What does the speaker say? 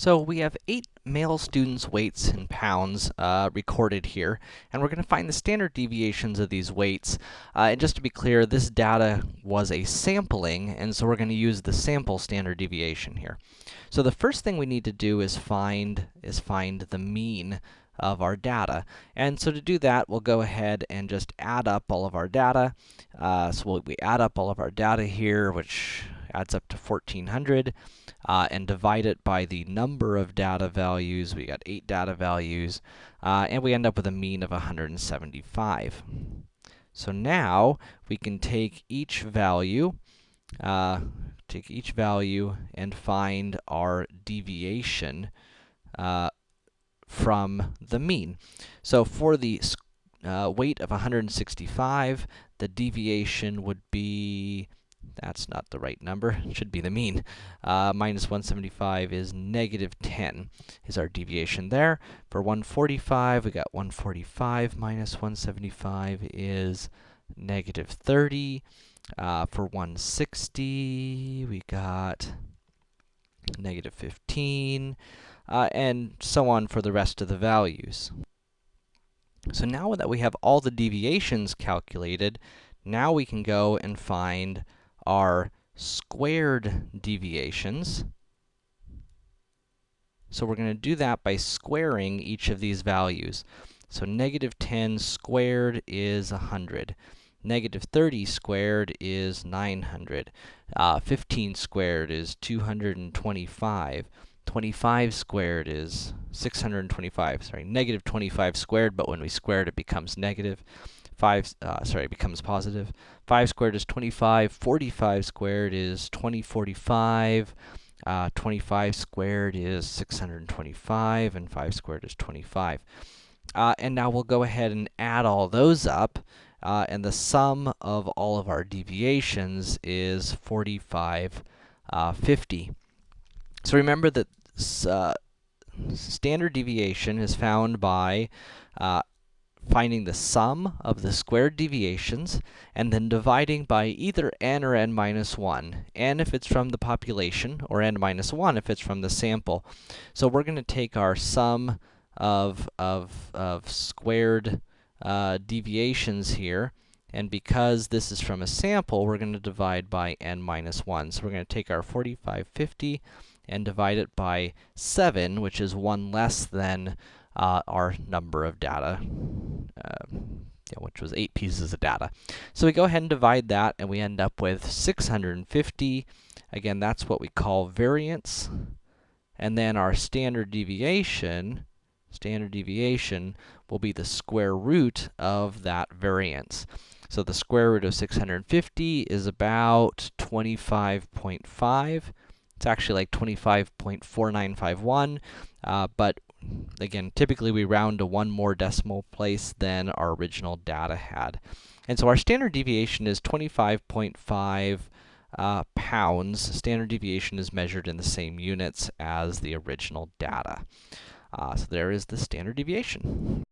So we have eight male students' weights in pounds uh, recorded here, and we're going to find the standard deviations of these weights. Uh, and just to be clear, this data was a sampling, and so we're going to use the sample standard deviation here. So the first thing we need to do is find is find the mean of our data. And so to do that, we'll go ahead and just add up all of our data. Uh, so we'll, we add up all of our data here, which adds up to 1400, uh, and divide it by the number of data values. We got 8 data values, uh, and we end up with a mean of 175. So now, we can take each value, uh, take each value and find our deviation uh, from the mean. So for the uh, weight of 165, the deviation would be that's not the right number. It should be the mean. Uh, minus 175 is negative 10 is our deviation there. For 145, we got 145 minus 175 is negative 30. Uh, for 160, we got negative 15, uh, and so on for the rest of the values. So now that we have all the deviations calculated, now we can go and find are squared deviations. So we're going to do that by squaring each of these values. So negative 10 squared is 100. Negative 30 squared is 900. Uh, 15 squared is 225. 25 squared is 625. Sorry, negative 25 squared, but when we square it, it becomes negative. 5, uh, sorry, becomes positive. 5 squared is 25, 45 squared is 2045, uh, 25 squared is 625, and 5 squared is 25. Uh, and now we'll go ahead and add all those up, uh, and the sum of all of our deviations is 4550. Uh, so remember that uh, standard deviation is found by uh, finding the sum of the squared deviations, and then dividing by either n or n minus 1, n if it's from the population, or n minus 1 if it's from the sample. So we're going to take our sum of, of, of squared uh, deviations here, and because this is from a sample, we're going to divide by n minus 1. So we're going to take our 4550 and divide it by 7, which is 1 less than uh, our number of data, uh, yeah, which was 8 pieces of data. So we go ahead and divide that, and we end up with 650. Again, that's what we call variance. And then our standard deviation, standard deviation will be the square root of that variance. So the square root of 650 is about 25.5. It's actually like 25.4951, uh, but again, typically we round to one more decimal place than our original data had. And so our standard deviation is 25.5 uh, pounds. Standard deviation is measured in the same units as the original data. Uh, so there is the standard deviation.